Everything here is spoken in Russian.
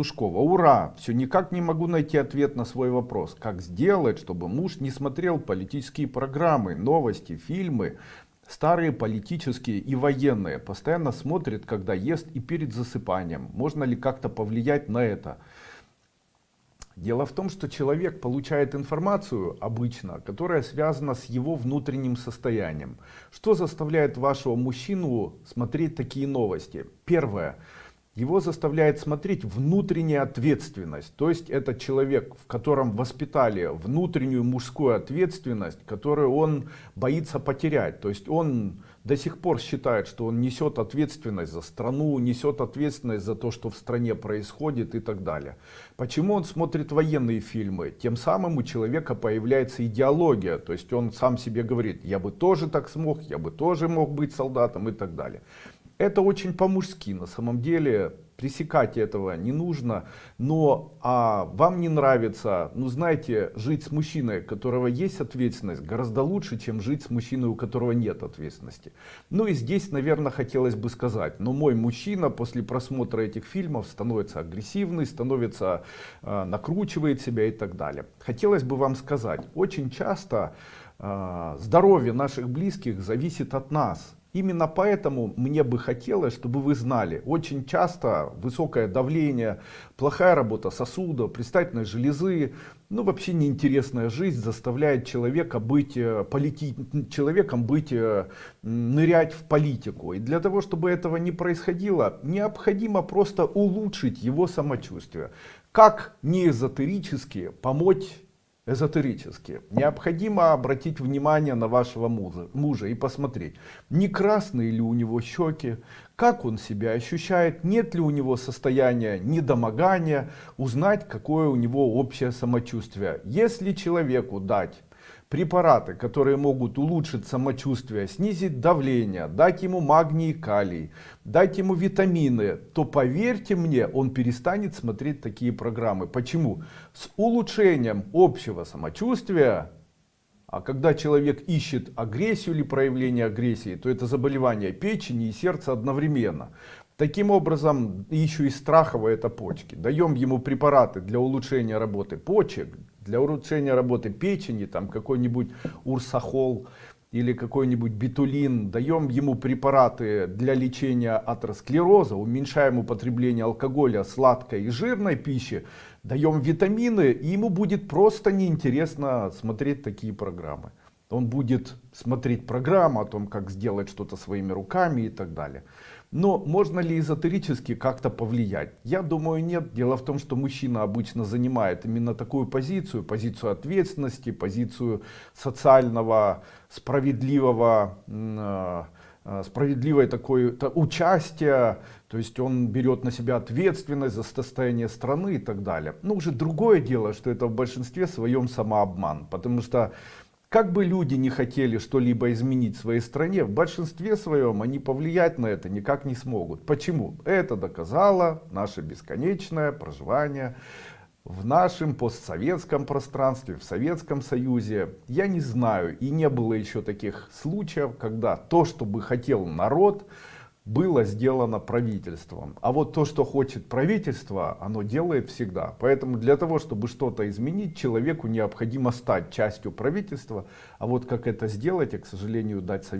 Тушкова. Ура! Все никак не могу найти ответ на свой вопрос. Как сделать, чтобы муж не смотрел политические программы, новости, фильмы, старые политические и военные. Постоянно смотрит, когда ест и перед засыпанием. Можно ли как-то повлиять на это? Дело в том, что человек получает информацию обычно, которая связана с его внутренним состоянием. Что заставляет вашего мужчину смотреть такие новости? Первое его заставляет смотреть внутренняя ответственность. То есть это человек, в котором воспитали внутреннюю мужскую ответственность, которую он боится потерять. То есть он до сих пор считает, что он несет ответственность за страну, несет ответственность за то, что в стране происходит и так далее. Почему он смотрит военные фильмы? Тем самым у человека появляется идеология. То есть он сам себе говорит, я бы тоже так смог, я бы тоже мог быть солдатом и так далее. Это очень по-мужски, на самом деле пресекать этого не нужно, но а вам не нравится, ну знаете, жить с мужчиной, у которого есть ответственность, гораздо лучше, чем жить с мужчиной, у которого нет ответственности. Ну и здесь, наверное, хотелось бы сказать, но мой мужчина после просмотра этих фильмов становится агрессивный, становится, э, накручивает себя и так далее. Хотелось бы вам сказать, очень часто э, здоровье наших близких зависит от нас. Именно поэтому мне бы хотелось, чтобы вы знали, очень часто высокое давление, плохая работа сосудов, предстательной железы, ну вообще неинтересная жизнь заставляет человека быть э, полити... человеком быть, э, нырять в политику. И для того, чтобы этого не происходило, необходимо просто улучшить его самочувствие. Как не эзотерически помочь эзотерически. Необходимо обратить внимание на вашего мужа, мужа и посмотреть, не красные ли у него щеки, как он себя ощущает, нет ли у него состояния недомогания, узнать, какое у него общее самочувствие. Если человеку дать препараты, которые могут улучшить самочувствие, снизить давление, дать ему магний и калий, дать ему витамины, то поверьте мне, он перестанет смотреть такие программы. Почему? С улучшением общего самочувствия, а когда человек ищет агрессию или проявление агрессии, то это заболевание печени и сердца одновременно. Таким образом, еще и страховые это почки. Даем ему препараты для улучшения работы почек, для улучшения работы печени, там какой-нибудь урсахол или какой-нибудь битулин. Даем ему препараты для лечения атеросклероза, уменьшаем употребление алкоголя, сладкой и жирной пищи. Даем витамины, и ему будет просто неинтересно смотреть такие программы. Он будет смотреть программу о том, как сделать что-то своими руками и так далее. Но можно ли эзотерически как-то повлиять? Я думаю нет. Дело в том, что мужчина обычно занимает именно такую позицию, позицию ответственности, позицию социального, справедливого, э, э, справедливой такой то, участия, то есть он берет на себя ответственность за состояние страны и так далее. Но уже другое дело, что это в большинстве своем самообман, потому что как бы люди не хотели что-либо изменить в своей стране, в большинстве своем они повлиять на это никак не смогут. Почему? Это доказало наше бесконечное проживание в нашем постсоветском пространстве, в Советском Союзе. Я не знаю и не было еще таких случаев, когда то, что бы хотел народ, было сделано правительством. А вот то, что хочет правительство, оно делает всегда. Поэтому для того, чтобы что-то изменить, человеку необходимо стать частью правительства. А вот как это сделать, я, к сожалению, дать совет.